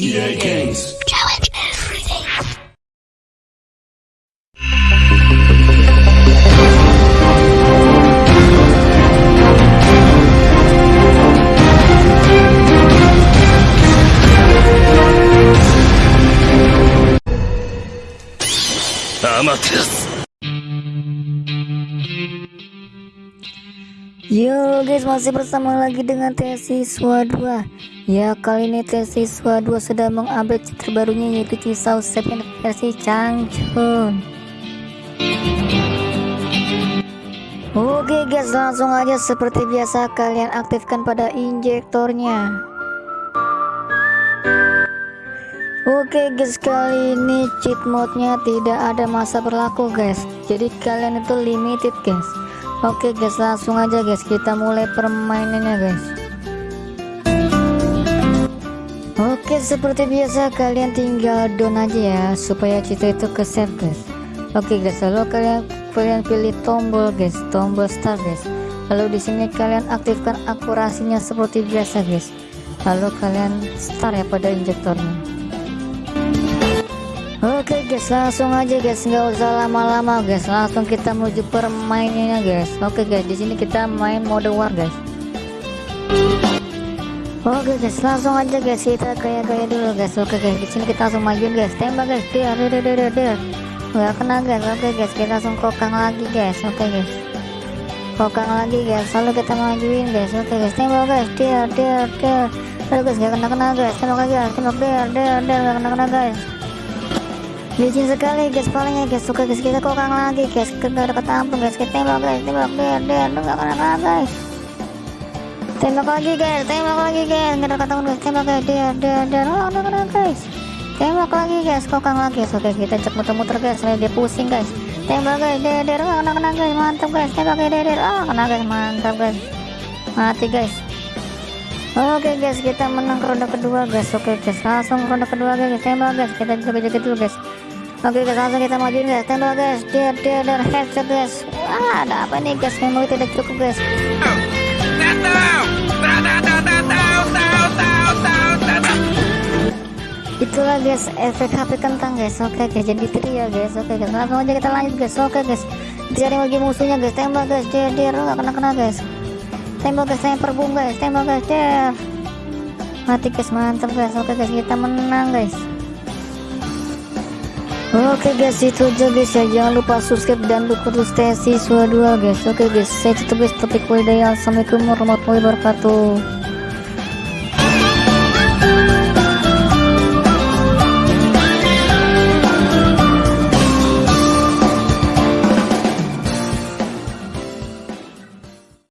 EA Games. Challenge everything. Amaterasu. Yo guys masih bersama lagi dengan tes siswa 2 Ya kali ini tes siswa 2 sudah mengupdate chapter barunya yaitu Cisau 7 versi Changchun. Oke guys langsung aja seperti biasa kalian aktifkan pada injektornya. Oke guys kali ini cheat mode-nya tidak ada masa berlaku guys. Jadi kalian itu limited guys Oke guys langsung aja guys. Kita mulai permainannya guys. Oke seperti biasa kalian tinggal down aja ya supaya cerita itu ke save guys. Oke guys lalu kalian kalian pilih tombol guys. Tombol start guys. Lalu di sini kalian aktifkan akurasinya seperti biasa guys. Lalu kalian start ya pada injektornya guys langsung aja guys nggak usah lama-lama guys langsung kita menuju permainannya guys. Oke guys di sini kita main mode war guys. Oke guys langsung aja guys kita kayak kayak dulu guys. Oke guys di sini kita langsung majuin guys tembak guys. Dia dia dia dia dia. Nggak kena guys Oke guys kita langsung kokang lagi guys Oke guys. Kokang lagi guys lalu kita majuin guys Oke guys tembak guys. Dia dia dia. Aduh guys gak kena kena guys tembak guys tembak dia dia dia gak kena kena guys licin sekali guys palingnya guys. Suka guys kita kokang lagi guys. Gak ada ketampung guys. Kita tembak guys. Tembak der der lu gak kena guys. Tembak lagi guys. Tembak lagi guys. Gak ketampung guys. Tembak guys. Der der der oh udah kena guys. Tembak lagi guys. Kokang lagi. Guys oke kita cek muter-muter guys. Sampai dia pusing guys. Tembak guys. Der der oh kena kena guys. Mantap guys. Tembak guys. Der der oh kena guys. Mantap guys. Mati guys Oke guys kita menang ronde kedua guys Oke guys langsung ronde kedua guys tembak guys kita jaga-jaga dulu guys Oke guys langsung kita majuin guys tembak guys dia dia dan headshot guys Wah ada apa nih guys memori tidak cukup guys Itulah guys efek HP kentang guys Oke guys jadi trio guys Oke guys langsung aja kita lanjut guys Oke guys cari lagi musuhnya guys tembak guys dia dia nggak kena kena guys tembak guys tembak boom guys tembak guys dia mati guys mantap guys oke guys kita menang guys. Oke guys itu aja guys ya jangan lupa subscribe dan dukung terus siswa 2 guys. Oke guys saya tutup guys topik Assalamualaikum warahmatullahi wabarakatuh